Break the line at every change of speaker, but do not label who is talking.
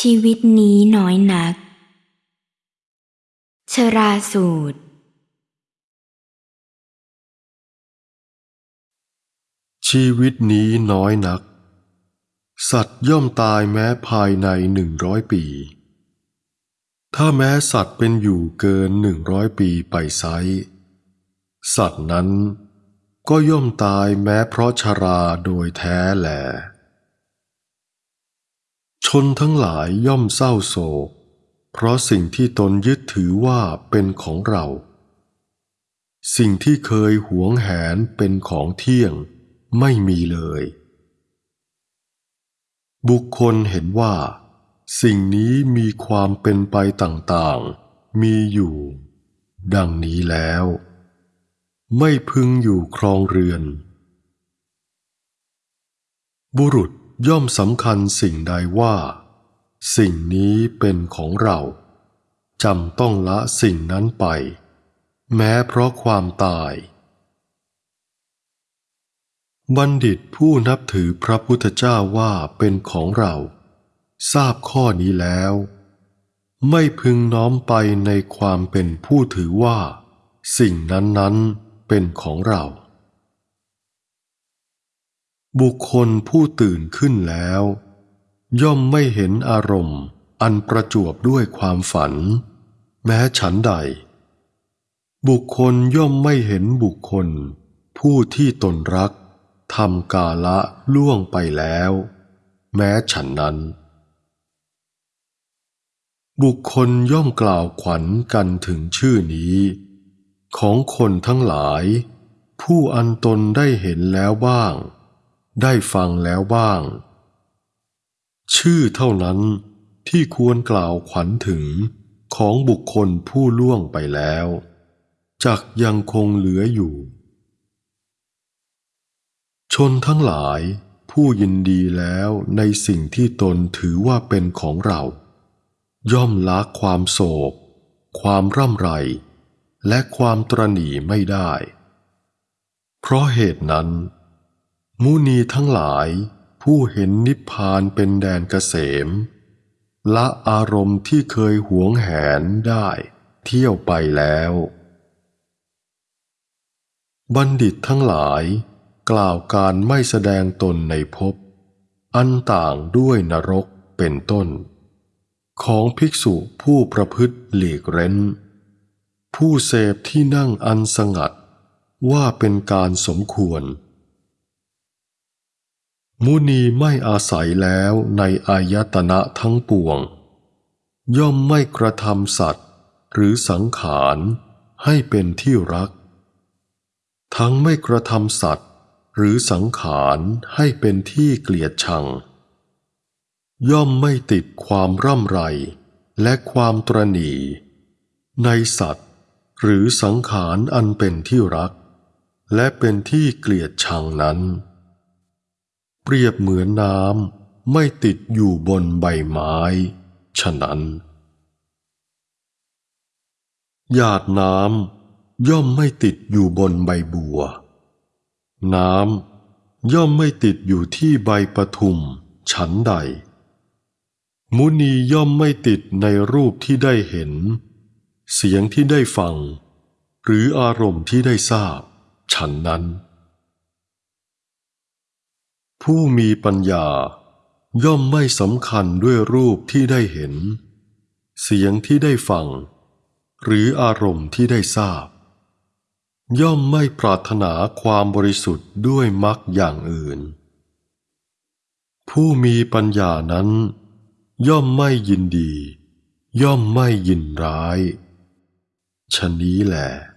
ชีวิตนี้น้อยนัก ชราสูตร
ชีวิตนี้น้อยนัก สัตว์ย่อมตายแม้ภายในหนึ่งร้อยปี ถ้าแม้สัตว์เป็นอยู่เกินหนึ่งร้อยปีไปไซสัตว์นั้นก็ย่อมตายแม้เพราะชราโดยแท้แหล นทั้งหลายย่อมเศร้าโศก เพราะสิ่งที่ตนยึดถือว่าเป็นของเรา สิ่งที่เคยหวงแหนเป็นของเที่ยงไม่มีเลย บุคคลเห็นว่า สิ่งนี้มีความเป็นไปต่างๆ มีอยู่ ดังนี้แล้ว ไม่พึงอยู่ครองเรือน บุรุษ ย่อมสำคัญสิ่งใดว่า สิ่งนี้เป็นของเราจำต้องละสิ่งนั้นไป แม้เพราะความตาย บัณฑิตผู้นับถือพระพุทธเจ้าว่าเป็นของเรา ทราบข้อนี้แล้ว ไม่พึงน้อมไปในความเป็นผู้ถือว่า สิ่งนั้นๆเป็นของเรา บุคคลผู้ตื่นขึ้นแล้ว ย่อมไม่เห็นอารมณ์ อันประจวบด้วยความฝัน แม้ฉันใด บุคคลย่อมไม่เห็นบุคคล ผู้ที่ตนรักทำกาละล่วงไปแล้ว แม้ฉันนั้น บุคคลย่อมกล่าวขวัญกันถึงชื่อนี้ ของคนทั้งหลาย ผู้อันตนได้เห็นแล้วบ้าง ได้ฟังแล้วบ้าง ชื่อเท่านั้นที่ควรกล่าวขวัญถึงของบุคคลผู้ล่วงไปแล้วจักยังคงเหลืออยู่ ชนทั้งหลายผู้ยินดีแล้วในสิ่งที่ตนถือว่าเป็นของเรา ย่อมละความโศก ความร่ำไร และความตรณีไม่ได้ เพราะเหตุนั้น มุนีทั้งหลาย ผู้เห็นนิพพานเป็นแดนเกษม ละอารมณ์ที่เคยหวงแหนได้ เที่ยวไปแล้ว บัณฑิตทั้งหลาย กล่าวการไม่แสดงตนในภพอันต่างด้วยนรกเป็นต้น ของภิกษุผู้ประพฤติหลีกเร้น ผู้เสพที่นั่งอันสงัดว่าเป็นการสมควร มุนีไม่อาศัยแล้วในอายตนะทั้งปวง ย่อมไม่กระทำสัตว์ หรือสังขารให้เป็นที่รัก ทั้งไม่กระทำสัตว์ หรือสังขารให้เป็นที่เกลียดชัง ย่อมไม่ติดความร่ำไรและความตรณีในสัตว์ หรือสังขารอันเป็นที่รัก และเป็นที่เกลียดชังนั้น เปรียบเหมือนน้ำไม่ติดอยู่บนใบไม้ ฉะนั้น หยาดน้ำย่อมไม่ติดอยู่บนใบบัว น้ำย่อมไม่ติดอยู่ที่ใบปทุมฉันใด มุนีย่อมไม่ติดในรูปที่ได้เห็น เสียงที่ได้ฟัง หรืออารมณ์ที่ได้ทราบ ฉันนั้น ผู้มีปัญญา ย่อมไม่สำคัญด้วยรูปที่ได้เห็น เสียงที่ได้ฟัง หรืออารมณ์ที่ได้ทราบ ย่อมไม่ปรารถนาความบริสุทธิ์ด้วยมรรคอย่างอื่น ผู้มีปัญญานั้น ย่อมไม่ยินดี ย่อมไม่ยินร้ายชะนี้แหละ